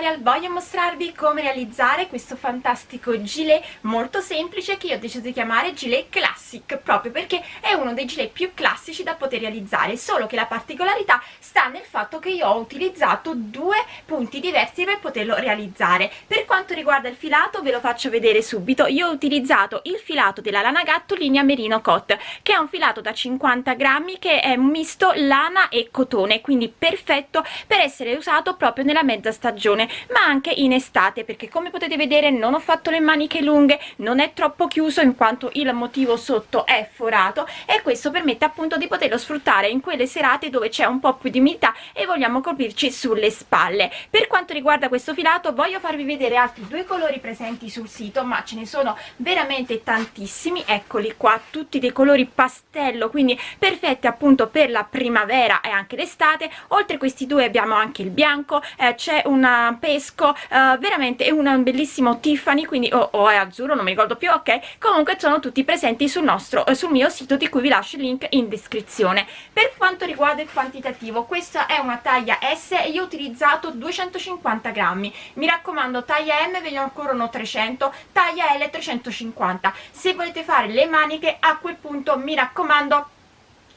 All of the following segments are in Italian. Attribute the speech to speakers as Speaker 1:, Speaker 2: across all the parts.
Speaker 1: tutorial voglio mostrarvi come realizzare questo fantastico gilet molto semplice che io ho deciso di chiamare gilet classic proprio perché è uno dei gilet più classici da poter realizzare solo che la particolarità sta nel fatto che io ho utilizzato due punti diversi per poterlo realizzare. Per quanto riguarda il filato ve lo faccio vedere subito. Io ho utilizzato il filato della lana gatto linea merino cot che è un filato da 50 grammi che è misto lana e cotone quindi perfetto per essere usato proprio nella mezza stagione ma anche in estate perché come potete vedere non ho fatto le maniche lunghe non è troppo chiuso in quanto il motivo sotto è forato e questo permette appunto di poterlo sfruttare in quelle serate dove c'è un po' più di umidità e vogliamo coprirci sulle spalle. Per quanto riguarda questo filato voglio farvi vedere altri due colori presenti sul sito ma ce ne sono veramente tantissimi. Eccoli qua tutti dei colori pastello quindi perfetti appunto per la primavera e anche l'estate. Oltre questi due abbiamo anche il bianco eh, c'è un pesco eh, veramente è un bellissimo Tiffany quindi o oh, oh, è azzurro non mi ricordo più ok. Comunque sono tutti presenti sul nostro eh, sul mio sito di cui vi lascio il link in descrizione. Per quanto riguarda il quantitativo questa è una taglia S e io ho utilizzato 250 grammi. Mi raccomando taglia M ve ne occorrono 300 taglia L 350 se volete fare le maniche a quel punto mi raccomando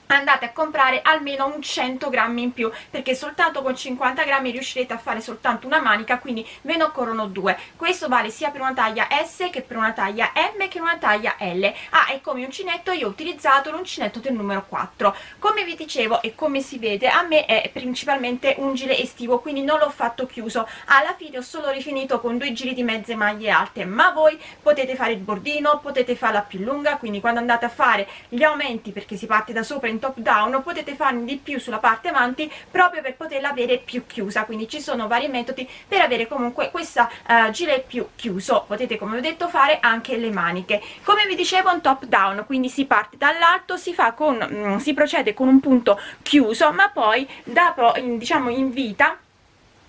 Speaker 1: andate a comprare almeno un 100 grammi in più perché soltanto con 50 grammi riuscirete a fare soltanto una manica quindi ve ne occorrono due. Questo vale sia per una taglia S che per una taglia M che una taglia L. Ah e come uncinetto io ho utilizzato l'uncinetto del numero 4 come vi dicevo e come si vede a me è principalmente un gilet estivo quindi non l'ho fatto chiuso. Alla fine ho solo rifinito con due giri di mezze maglie alte ma voi potete fare il bordino potete farla più lunga quindi quando andate a fare gli aumenti perché si parte da sopra in top down potete farne di più sulla parte avanti proprio per poterla avere più chiusa. Quindi ci sono vari metodi per avere comunque questa uh, gilet più chiuso. Potete come ho detto fare anche le maniche. Come vi dicevo un top down quindi si parte dall'alto si fa con mm, si procede con un punto chiuso ma poi da diciamo in vita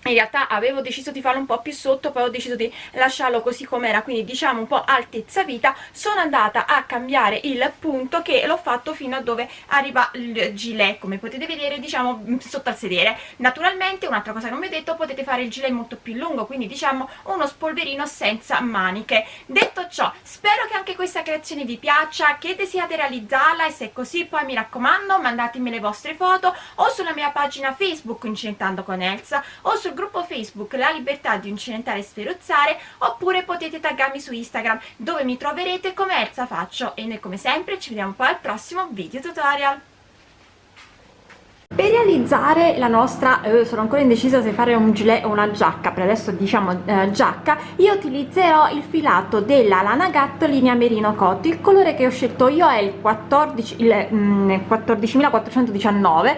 Speaker 1: in realtà avevo deciso di farlo un po' più sotto poi ho deciso di lasciarlo così com'era quindi diciamo un po' altezza vita. Sono andata a cambiare il punto che l'ho fatto fino a dove arriva il gilet. Come potete vedere diciamo sotto al sedere. Naturalmente un'altra cosa che non vi ho detto potete fare il gilet molto più lungo quindi diciamo uno spolverino senza maniche. Detto ciò spero che anche questa creazione vi piaccia che desiate realizzarla e se è così poi mi raccomando mandatemi le vostre foto o sulla mia pagina facebook incentando con Elsa o sul gruppo Facebook La Libertà di Incidentare e Sferuzzare oppure potete taggarmi su Instagram dove mi troverete come Elsa Faccio. E noi come sempre ci vediamo poi al prossimo video tutorial per realizzare la nostra eh, sono ancora indecisa se fare un gilet o una giacca per adesso diciamo eh, giacca io utilizzerò il filato della lana gatto linea merino cotto. Il colore che ho scelto io è il 14 il mm, 14419 eh,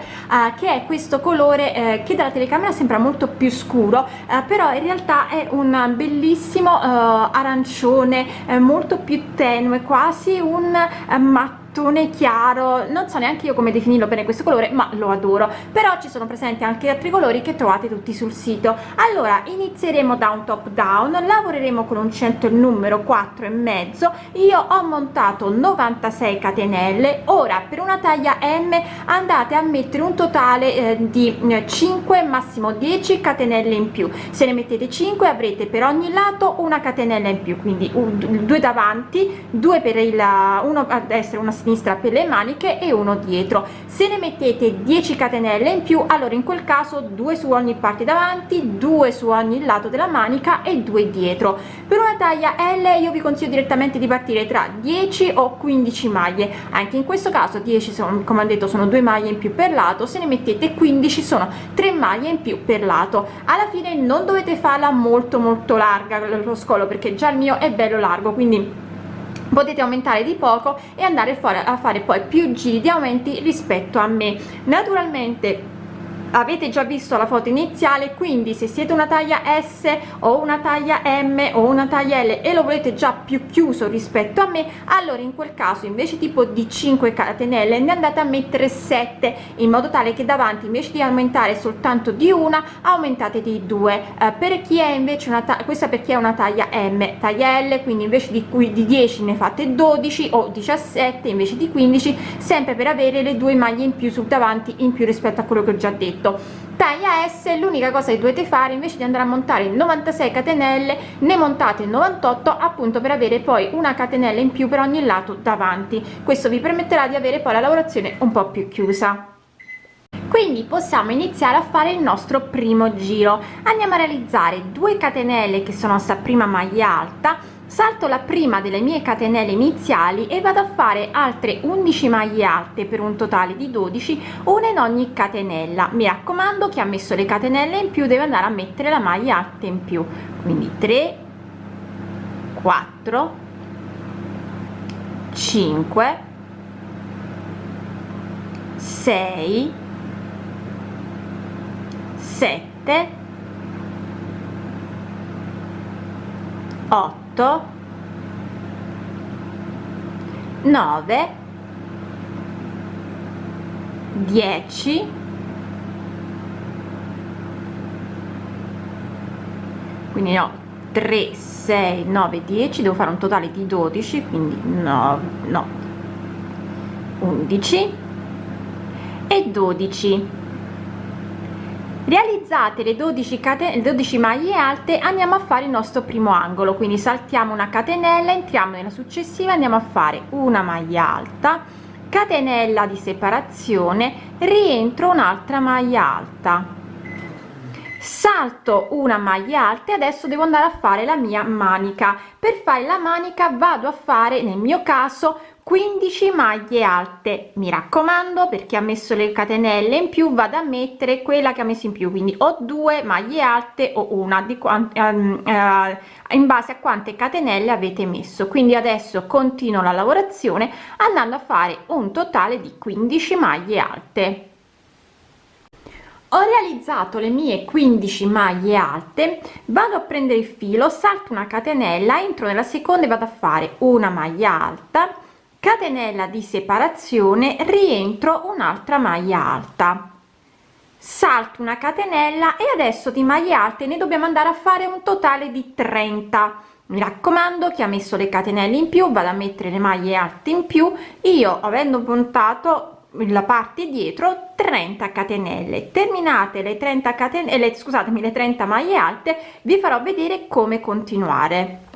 Speaker 1: che è questo colore eh, che dalla telecamera sembra molto più scuro eh, però in realtà è un bellissimo eh, arancione molto più tenue quasi un matto mattone chiaro non so neanche io come definirlo bene questo colore ma lo adoro. Però ci sono presenti anche altri colori che trovate tutti sul sito. Allora inizieremo da un top down lavoreremo con un centro numero 4 e mezzo. Io ho montato 96 catenelle. Ora per una taglia m andate a mettere un totale eh, di 5 massimo 10 catenelle in più. Se ne mettete 5 avrete per ogni lato una catenella in più. Quindi un, due davanti due per il uno a destra una sinistra per le maniche e uno dietro. Se ne mettete 10 catenelle in più allora in quel caso due su ogni parte davanti due su ogni lato della manica e due dietro. Per una taglia L io vi consiglio direttamente di partire tra 10 o 15 maglie. Anche in questo caso 10 sono come ho detto sono due maglie in più per lato. Se ne mettete 15 sono 3 maglie in più per lato. Alla fine non dovete farla molto molto larga lo scolo perché già il mio è bello largo quindi potete aumentare di poco e andare a fare poi più giri di aumenti rispetto a me. Naturalmente avete già visto la foto iniziale quindi se siete una taglia S o una taglia M o una taglia L e lo volete già più chiuso rispetto a me allora in quel caso invece tipo di 5 catenelle ne andate a mettere 7 in modo tale che davanti invece di aumentare soltanto di una aumentate di 2 eh, per chi è invece una questa per chi è una taglia M taglia L quindi invece di cui di 10 ne fate 12 o 17 invece di 15 sempre per avere le due maglie in più sul davanti in più rispetto a quello che ho già detto braccetto taglia S l'unica cosa che dovete fare invece di andare a montare 96 catenelle ne montate 98 appunto per avere poi una catenella in più per ogni lato davanti. Questo vi permetterà di avere poi la lavorazione un po più chiusa. Quindi possiamo iniziare a fare il nostro primo giro. Andiamo a realizzare 2 catenelle che sono sta prima maglia alta salto la prima delle mie catenelle iniziali e vado a fare altre 11 maglie alte per un totale di 12 una in ogni catenella. Mi raccomando chi ha messo le catenelle in più deve andare a mettere la maglia alta in più. Quindi 3 4 5 6 7 8 8 9 10 quindi no 3 6 9 10 devo fare un totale di 12 quindi no no 11 e 12 realizzate le 12 catene 12 maglie alte andiamo a fare il nostro primo angolo. Quindi saltiamo una catenella entriamo nella successiva andiamo a fare una maglia alta catenella di separazione rientro un'altra maglia alta. Salto una maglia alta e adesso devo andare a fare la mia manica. Per fare la manica vado a fare nel mio caso 15 maglie alte. Mi raccomando perché ha messo le catenelle in più vado a mettere quella che ha messo in più. Quindi ho due maglie alte o una. Di quante um, uh, in base a quante catenelle avete messo. Quindi adesso continuo la lavorazione andando a fare un totale di 15 maglie alte. Ho realizzato le mie 15 maglie alte. Vado a prendere il filo salto una catenella entro nella seconda e vado a fare una maglia alta catenella di separazione rientro un'altra maglia alta. Salto una catenella e adesso di maglie alte ne dobbiamo andare a fare un totale di 30 mi raccomando chi ha messo le catenelle in più vado a mettere le maglie alte in più. Io avendo puntato la parte dietro 30 catenelle. Terminate le 30 catenelle scusatemi le 30 maglie alte vi farò vedere come continuare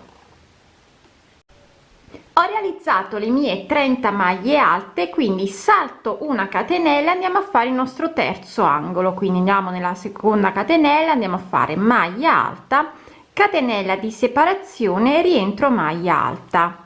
Speaker 1: ho realizzato le mie 30 maglie alte quindi salto una catenella andiamo a fare il nostro terzo angolo. Quindi andiamo nella seconda catenella andiamo a fare maglia alta catenella di separazione rientro maglia alta.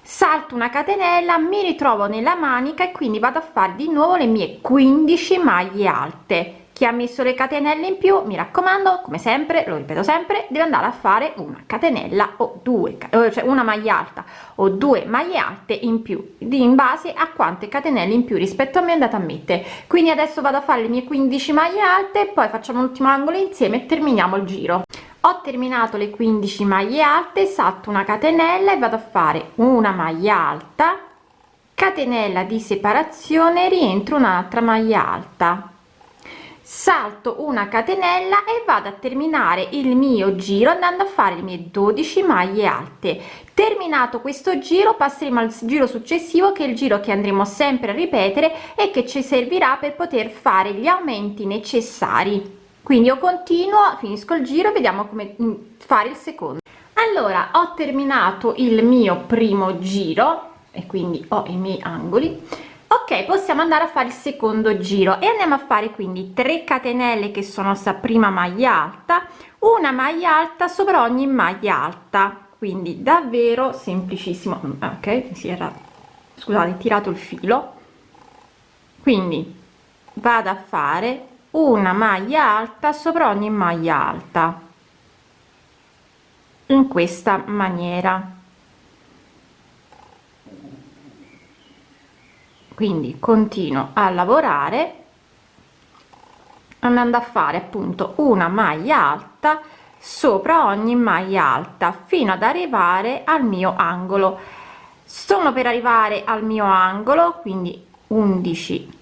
Speaker 1: Salto una catenella mi ritrovo nella manica e quindi vado a fare di nuovo le mie 15 maglie alte chi ha messo le catenelle in più mi raccomando come sempre lo ripeto sempre deve andare a fare una catenella o due eh, cioè una maglia alta o due maglie alte in più in base a quante catenelle in più rispetto a me andate a mettere. Quindi adesso vado a fare le mie 15 maglie alte poi facciamo l'ultimo angolo insieme e terminiamo il giro. Ho terminato le 15 maglie alte salto una catenella e vado a fare una maglia alta. Catenella di separazione rientro un'altra maglia alta salto una catenella e vado a terminare il mio giro andando a fare le mie 12 maglie alte. Terminato questo giro passeremo al giro successivo che è il giro che andremo sempre a ripetere e che ci servirà per poter fare gli aumenti necessari. Quindi io continuo finisco il giro vediamo come mm, fare il secondo. Allora ho terminato il mio primo giro e quindi ho i miei angoli ok possiamo andare a fare il secondo giro. E andiamo a fare quindi 3 catenelle che sono sta prima maglia alta una maglia alta sopra ogni maglia alta. Quindi davvero semplicissimo. Ok si era scusate tirato il filo. Quindi vado a fare una maglia alta sopra ogni maglia alta. In questa maniera quindi continuo a lavorare andando a fare appunto una maglia alta sopra ogni maglia alta fino ad arrivare al mio angolo. Sono per arrivare al mio angolo quindi 11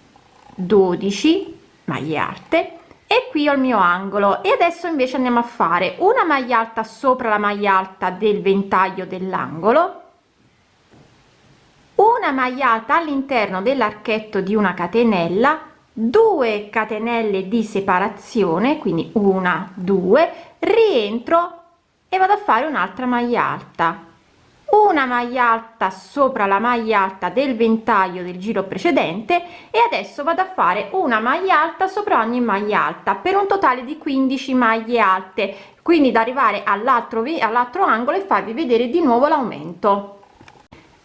Speaker 1: 12 maglie alte e qui ho il mio angolo. E adesso invece andiamo a fare una maglia alta sopra la maglia alta del ventaglio dell'angolo una alta all'interno dell'archetto di una catenella 2 catenelle di separazione quindi una due rientro e vado a fare un'altra maglia alta una maglia alta sopra la maglia alta del ventaglio del giro precedente e adesso vado a fare una maglia alta sopra ogni maglia alta per un totale di 15 maglie alte. Quindi da arrivare all'altro all'altro angolo e farvi vedere di nuovo l'aumento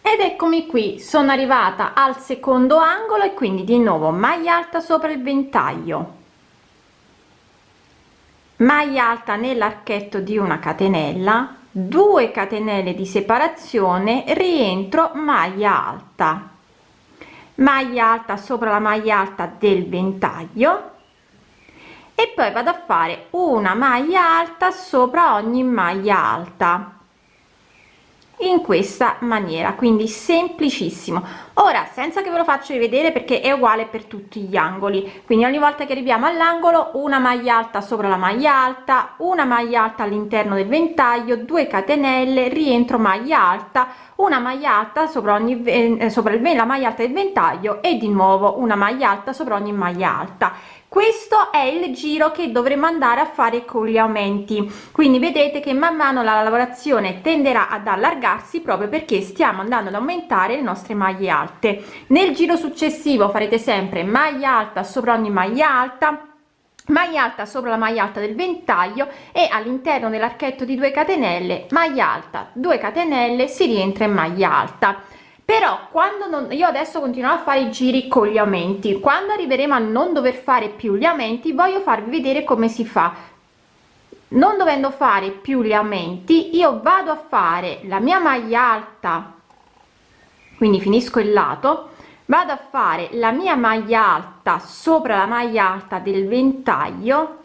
Speaker 1: ed eccomi qui. Sono arrivata al secondo angolo e quindi di nuovo maglia alta sopra il ventaglio. Maglia alta nell'archetto di una catenella 2 catenelle di separazione rientro maglia alta. Maglia alta sopra la maglia alta del ventaglio. E poi vado a fare una maglia alta sopra ogni maglia alta in questa maniera quindi semplicissimo. Ora senza che ve lo faccio vedere perché è uguale per tutti gli angoli. Quindi ogni volta che arriviamo all'angolo una maglia alta sopra la maglia alta una maglia alta all'interno del ventaglio 2 catenelle rientro maglia alta una maglia alta sopra ogni eh, sopra il la maglia alta del ventaglio e di nuovo una maglia alta sopra ogni maglia alta questo è il giro che dovremo andare a fare con gli aumenti. Quindi vedete che man mano la lavorazione tenderà ad allargarsi proprio perché stiamo andando ad aumentare le nostre maglie alte. Nel giro successivo farete sempre maglia alta sopra ogni maglia alta maglia alta sopra la maglia alta del ventaglio e all'interno dell'archetto di 2 catenelle maglia alta 2 catenelle si rientra in maglia alta però quando non io adesso continuo a fare i giri con gli aumenti quando arriveremo a non dover fare più gli aumenti voglio farvi vedere come si fa. Non dovendo fare più gli aumenti io vado a fare la mia maglia alta quindi finisco il lato vado a fare la mia maglia alta sopra la maglia alta del ventaglio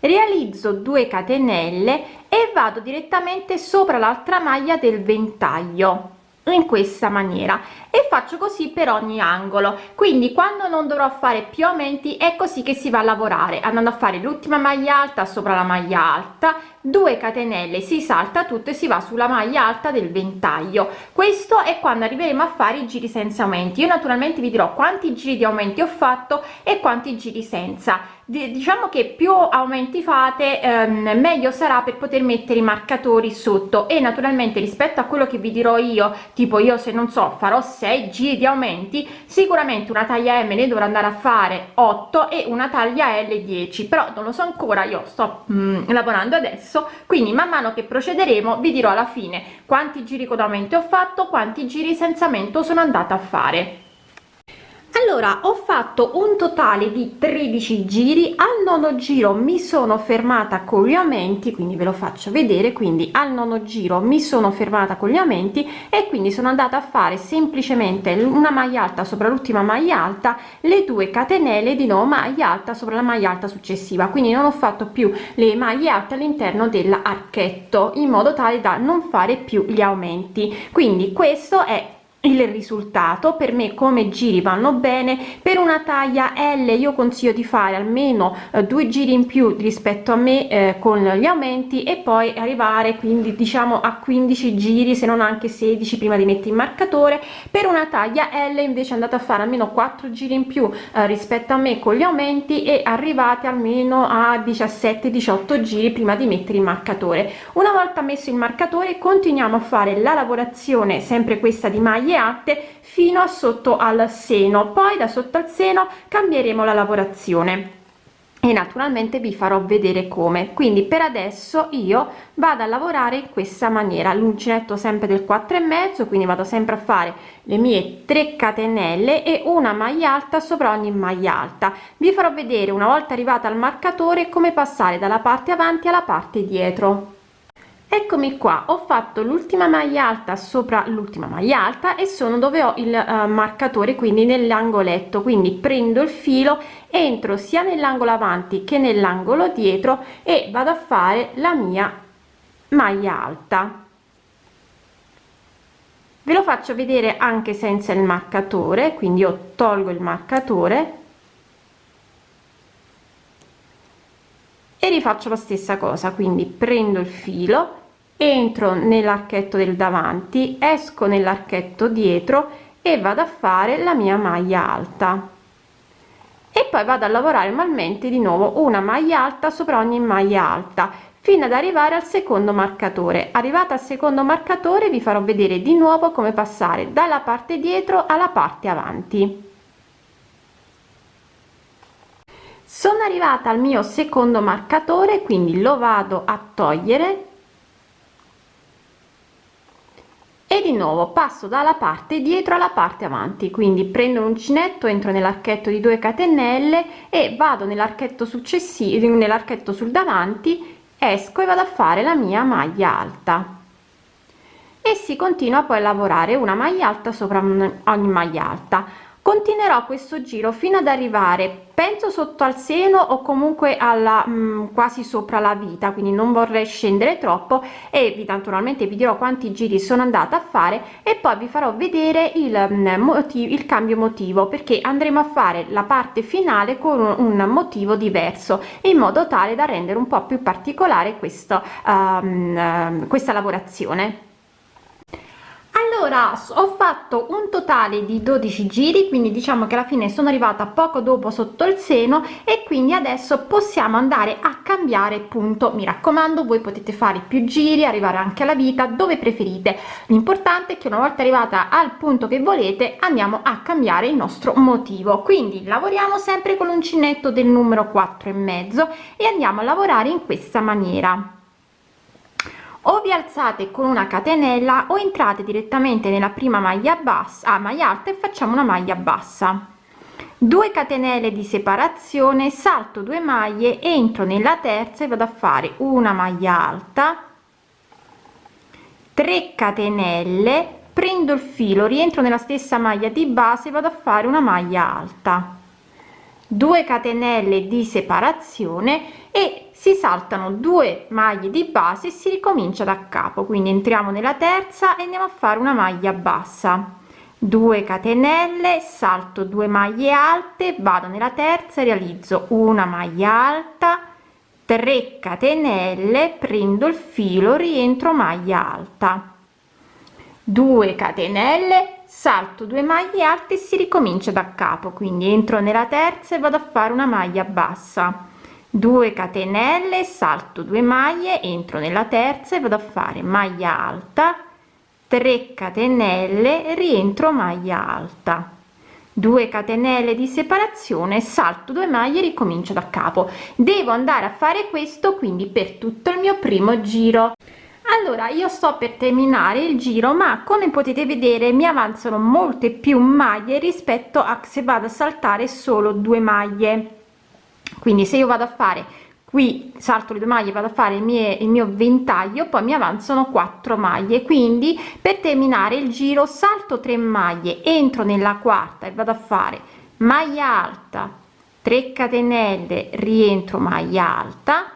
Speaker 1: realizzo 2 catenelle e vado direttamente sopra l'altra maglia del ventaglio in questa maniera. E faccio così per ogni angolo. Quindi quando non dovrò fare più aumenti è così che si va a lavorare. Andando a fare l'ultima maglia alta sopra la maglia alta 2 catenelle si salta tutto e si va sulla maglia alta del ventaglio. Questo è quando arriveremo a fare i giri senza aumenti. Io naturalmente vi dirò quanti giri di aumenti ho fatto e quanti giri senza diciamo che più aumenti fate ehm, meglio sarà per poter mettere i marcatori sotto. E naturalmente rispetto a quello che vi dirò io tipo io se non so farò 6 giri di aumenti sicuramente una taglia m ne dovrò andare a fare 8 e una taglia l 10 però non lo so ancora io sto mm, lavorando adesso. Quindi man mano che procederemo vi dirò alla fine quanti giri con aumento ho fatto quanti giri senza aumento sono andata a fare allora ho fatto un totale di 13 giri. Al nono giro mi sono fermata con gli aumenti quindi ve lo faccio vedere. Quindi al nono giro mi sono fermata con gli aumenti e quindi sono andata a fare semplicemente una maglia alta sopra l'ultima maglia alta le due catenelle di nuovo maglia alta sopra la maglia alta successiva. Quindi non ho fatto più le maglie alte all'interno dell'archetto in modo tale da non fare più gli aumenti. Quindi questo è il risultato per me come giri vanno bene per una taglia l io consiglio di fare almeno eh, due giri in più rispetto a me eh, con gli aumenti e poi arrivare quindi diciamo a 15 giri se non anche 16 prima di mettere il marcatore. Per una taglia l invece andate a fare almeno 4 giri in più eh, rispetto a me con gli aumenti e arrivate almeno a 17 18 giri prima di mettere il marcatore. Una volta messo il marcatore continuiamo a fare la lavorazione sempre questa di maglia alte fino a sotto al seno. Poi da sotto al seno cambieremo la lavorazione. E naturalmente vi farò vedere come. Quindi per adesso io vado a lavorare in questa maniera. L'uncinetto sempre del 4 e mezzo quindi vado sempre a fare le mie 3 catenelle e una maglia alta sopra ogni maglia alta. Vi farò vedere una volta arrivata al marcatore come passare dalla parte avanti alla parte dietro eccomi qua ho fatto l'ultima maglia alta sopra l'ultima maglia alta e sono dove ho il uh, marcatore quindi nell'angoletto. Quindi prendo il filo entro sia nell'angolo avanti che nell'angolo dietro e vado a fare la mia maglia alta. Ve lo faccio vedere anche senza il marcatore quindi io tolgo il marcatore e rifaccio la stessa cosa. Quindi prendo il filo entro nell'archetto del davanti esco nell'archetto dietro e vado a fare la mia maglia alta. E poi vado a lavorare manualmente di nuovo una maglia alta sopra ogni maglia alta fino ad arrivare al secondo marcatore. Arrivata al secondo marcatore vi farò vedere di nuovo come passare dalla parte dietro alla parte avanti. Sono arrivata al mio secondo marcatore quindi lo vado a togliere e di nuovo passo dalla parte dietro alla parte avanti. Quindi prendo l'uncinetto entro nell'archetto di 2 catenelle e vado nell'archetto successivo nell'archetto sul davanti esco e vado a fare la mia maglia alta. E si continua poi a lavorare una maglia alta sopra ogni maglia alta continuerò questo giro fino ad arrivare penso sotto al seno o comunque alla mh, mm, quasi sopra la vita quindi non vorrei scendere troppo e vi naturalmente vi dirò quanti giri sono andata a fare e poi vi farò vedere il mm, motivo il cambio motivo perché andremo a fare la parte finale con un, motivo diverso in modo tale da rendere un po più particolare questo um, questa lavorazione allora ho fatto un totale di 12 giri quindi diciamo che alla fine sono arrivata poco dopo sotto il seno e quindi adesso possiamo andare a cambiare punto. Mi raccomando voi potete fare più giri arrivare anche alla vita dove preferite. L'importante è che una volta arrivata al punto che volete andiamo a cambiare il nostro motivo. Quindi lavoriamo sempre con l'uncinetto del numero 4 e mezzo e andiamo a lavorare in questa maniera o vi alzate con una catenella o entrate direttamente nella prima maglia bassa a ah, maglia alta e facciamo una maglia bassa. 2 catenelle di separazione salto 2 maglie entro nella terza e vado a fare una maglia alta. 3 catenelle prendo il filo rientro nella stessa maglia di base vado a fare una maglia alta. 2 catenelle di separazione e si saltano due maglie di base e si ricomincia da capo. Quindi entriamo nella terza e andiamo a fare una maglia bassa. 2 catenelle salto 2 maglie alte vado nella terza realizzo una maglia alta 3 catenelle prendo il filo rientro maglia alta. 2 catenelle salto 2 maglie alte si ricomincia da capo. Quindi entro nella terza e vado a fare una maglia bassa 2 catenelle salto 2 maglie entro nella terza e vado a fare maglia alta. 3 catenelle rientro maglia alta. 2 catenelle di separazione salto 2 maglie ricomincio da capo. Devo andare a fare questo quindi per tutto il mio primo giro. Allora io sto per terminare il giro ma come potete vedere mi avanzano molte più maglie rispetto a se vado a saltare solo due maglie quindi se io vado a fare qui salto le due maglie vado a fare il mio, il mio ventaglio poi mi avanzano 4 maglie. Quindi per terminare il giro salto 3 maglie entro nella quarta e vado a fare maglia alta 3 catenelle rientro maglia alta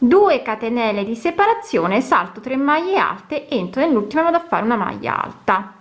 Speaker 1: 2 catenelle di separazione salto 3 maglie alte entro nell'ultima vado a fare una maglia alta.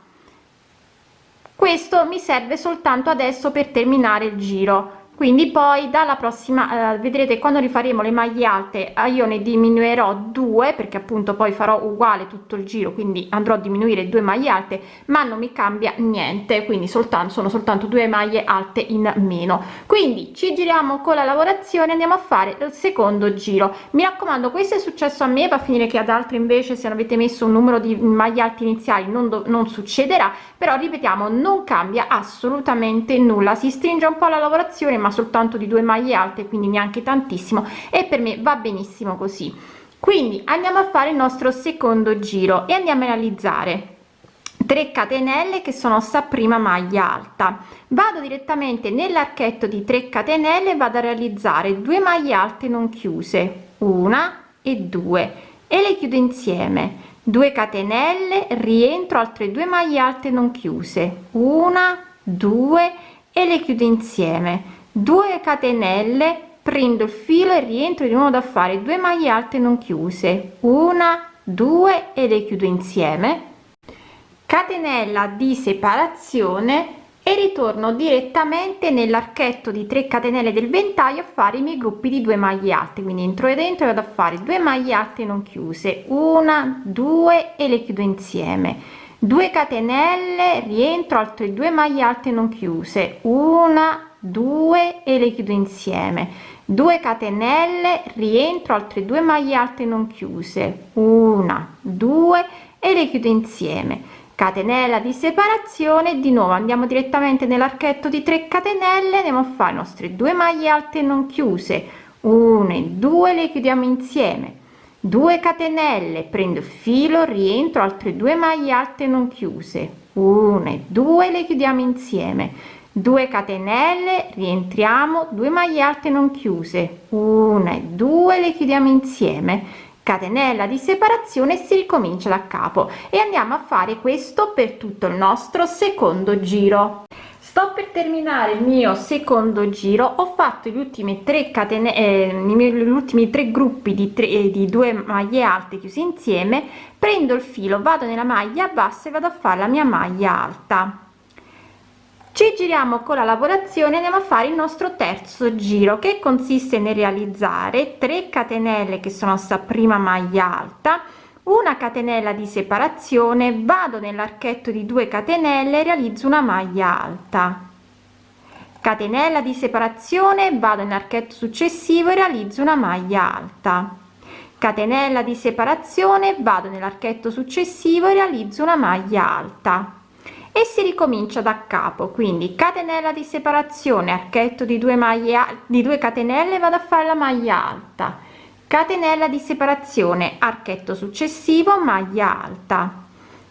Speaker 1: Questo mi serve soltanto adesso per terminare il giro quindi poi dalla prossima eh, vedrete quando rifaremo le maglie alte eh, io ne diminuirò due perché appunto poi farò uguale tutto il giro quindi andrò a diminuire due maglie alte ma non mi cambia niente quindi soltanto sono soltanto due maglie alte in meno. Quindi ci giriamo con la lavorazione andiamo a fare il secondo giro. Mi raccomando questo è successo a me va a finire che ad altri invece se avete messo un numero di maglie alte iniziali non, non succederà però ripetiamo non cambia assolutamente nulla. Si stringe un po la lavorazione ma ma soltanto di due maglie alte quindi neanche tantissimo e per me va benissimo così. Quindi andiamo a fare il nostro secondo giro e andiamo a realizzare 3 catenelle che sono sta prima maglia alta. Vado direttamente nell'archetto di 3 catenelle vado a realizzare due maglie alte non chiuse una e due e le chiudo insieme. 2 catenelle rientro altre due maglie alte non chiuse una due e le chiudo insieme 2 catenelle prendo il filo e rientro di nuovo da fare 2 maglie alte non chiuse. Una due e le chiudo insieme. Catenella di separazione e ritorno direttamente nell'archetto di 3 catenelle del ventaglio a fare i miei gruppi di 2 maglie alte. Quindi entro e dentro vado a fare 2 maglie alte non chiuse. Una due e le chiudo insieme. 2 catenelle rientro altre 2 maglie alte non chiuse. Una 2 e le chiudo insieme. 2 catenelle rientro altre due maglie alte non chiuse. Una due e le chiudo insieme. Catenella di separazione di nuovo andiamo direttamente nell'archetto di 3 catenelle andiamo a fare nostre due maglie alte non chiuse. 1 e 2 le chiudiamo insieme. 2 catenelle prendo il filo rientro altre due maglie alte non chiuse. 1 e 2 le chiudiamo insieme 2 catenelle rientriamo 2 maglie alte non chiuse. 1 e 2 le chiudiamo insieme. Catenella di separazione si ricomincia da capo e andiamo a fare questo per tutto il nostro secondo giro. Sto per terminare il mio secondo giro. Ho fatto gli ultimi 3 catene eh, gli ultimi tre gruppi di 3 eh, di due maglie alte chiuse insieme. Prendo il filo vado nella maglia bassa e vado a fare la mia maglia alta ci giriamo con la lavorazione andiamo a fare il nostro terzo giro che consiste nel realizzare 3 catenelle che sono sta prima maglia alta una catenella di separazione vado nell'archetto di 2 catenelle realizzo una maglia alta. Catenella di separazione vado nell'archetto successivo e realizzo una maglia alta. Catenella di separazione vado nell'archetto successivo e realizzo una maglia alta e si ricomincia da capo. Quindi catenella di separazione archetto di 2 maglie di 2 catenelle vado a fare la maglia alta. Catenella di separazione archetto successivo maglia alta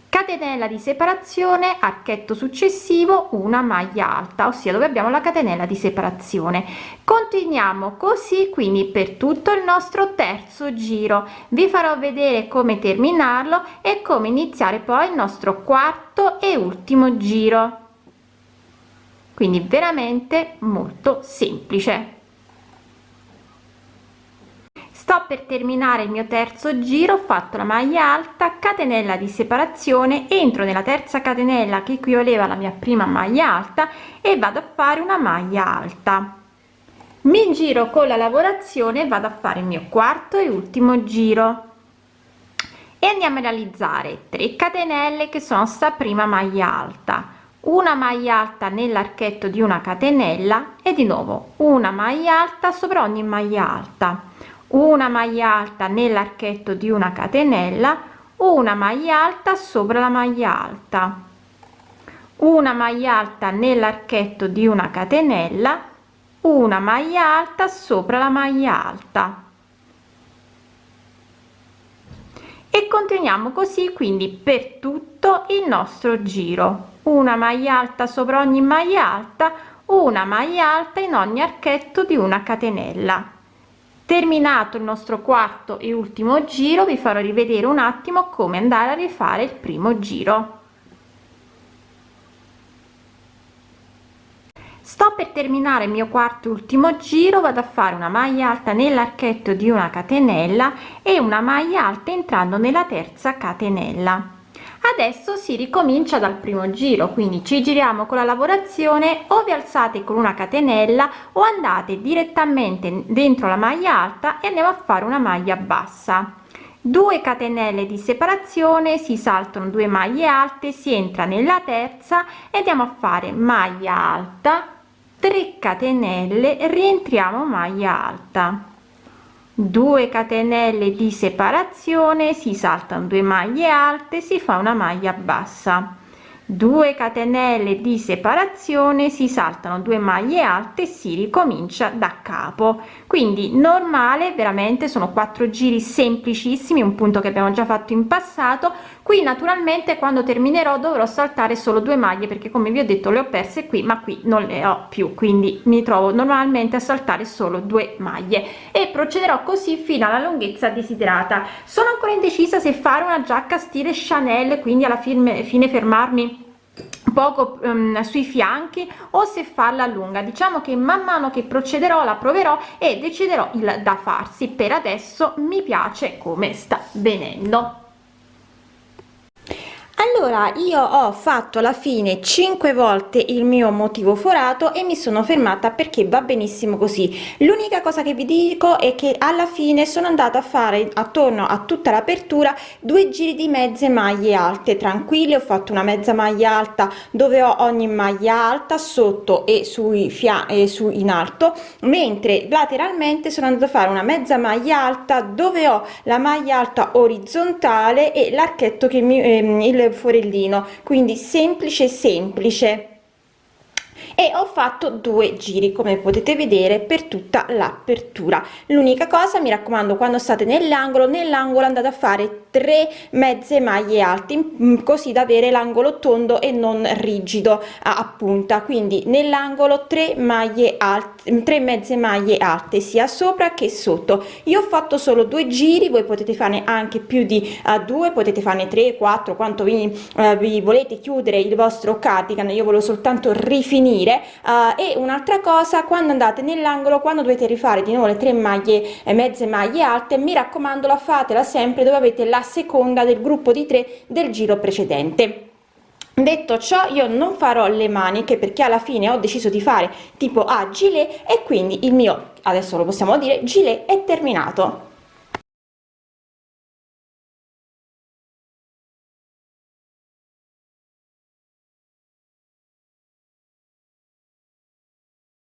Speaker 1: catenella di separazione archetto successivo una maglia alta ossia dove abbiamo la catenella di separazione. Continuiamo così quindi per tutto il nostro terzo giro. Vi farò vedere come terminarlo e come iniziare poi il nostro quarto e ultimo giro. Quindi veramente molto semplice sto per terminare il mio terzo giro ho fatto la maglia alta catenella di separazione entro nella terza catenella che equivaleva la mia prima maglia alta e vado a fare una maglia alta. Mi giro con la lavorazione vado a fare il mio quarto e ultimo giro. E andiamo a realizzare 3 catenelle che sono sta prima maglia alta. Una maglia alta nell'archetto di una catenella e di nuovo una maglia alta sopra ogni maglia alta una maglia alta nell'archetto di una catenella una maglia alta sopra la maglia alta. Una maglia alta nell'archetto di una catenella una maglia alta sopra la maglia alta. E continuiamo così quindi per tutto il nostro giro. Una maglia alta sopra ogni maglia alta una maglia alta in ogni archetto di una catenella terminato il nostro quarto e ultimo giro vi farò rivedere un attimo come andare a rifare il primo giro. Sto per terminare il mio quarto e ultimo giro vado a fare una maglia alta nell'archetto di una catenella e una maglia alta entrando nella terza catenella adesso si ricomincia dal primo giro quindi ci giriamo con la lavorazione o vi alzate con una catenella o andate direttamente dentro la maglia alta e andiamo a fare una maglia bassa. 2 catenelle di separazione si saltano due maglie alte si entra nella terza e andiamo a fare maglia alta 3 catenelle rientriamo maglia alta 2 catenelle di separazione si saltano due maglie alte si fa una maglia bassa. 2 catenelle di separazione si saltano due maglie alte si ricomincia da capo. Quindi normale veramente sono quattro giri semplicissimi un punto che abbiamo già fatto in passato qui naturalmente quando terminerò dovrò saltare solo due maglie perché come vi ho detto le ho perse qui ma qui non le ho più quindi mi trovo normalmente a saltare solo due maglie. E procederò così fino alla lunghezza desiderata. Sono ancora indecisa se fare una giacca stile chanel quindi alla fine, fine fermarmi poco um, sui fianchi o se farla lunga. Diciamo che man mano che procederò la proverò e deciderò il da farsi. Per adesso mi piace come sta venendo allora io ho fatto alla fine 5 volte il mio motivo forato e mi sono fermata perché va benissimo così. L'unica cosa che vi dico è che alla fine sono andata a fare attorno a tutta l'apertura due giri di mezze maglie alte. Tranquille ho fatto una mezza maglia alta dove ho ogni maglia alta sotto e sui fianchi su in alto mentre lateralmente sono andata a fare una mezza maglia alta dove ho la maglia alta orizzontale e l'archetto che mi ehm, il forellino. Quindi semplice semplice e ho fatto due giri come potete vedere per tutta l'apertura. L'unica cosa mi raccomando quando state nell'angolo nell'angolo andate a fare tre mezze maglie alte mm, così da avere l'angolo tondo e non rigido a punta. Quindi nell'angolo 3 maglie alte 3 mezze maglie alte sia sopra che sotto. Io ho fatto solo due giri voi potete fare anche più di uh, due potete fare 3 4 quanto vi, uh, vi volete chiudere il vostro cardigan. Io volevo soltanto rifinire uh, e un'altra cosa quando andate nell'angolo quando dovete rifare di nuovo le tre maglie e mezze maglie alte mi raccomando la fatela sempre dove avete la seconda del gruppo di 3 del giro precedente. Detto ciò io non farò le maniche perché alla fine ho deciso di fare tipo a gilet e quindi il mio adesso lo possiamo dire gilet è terminato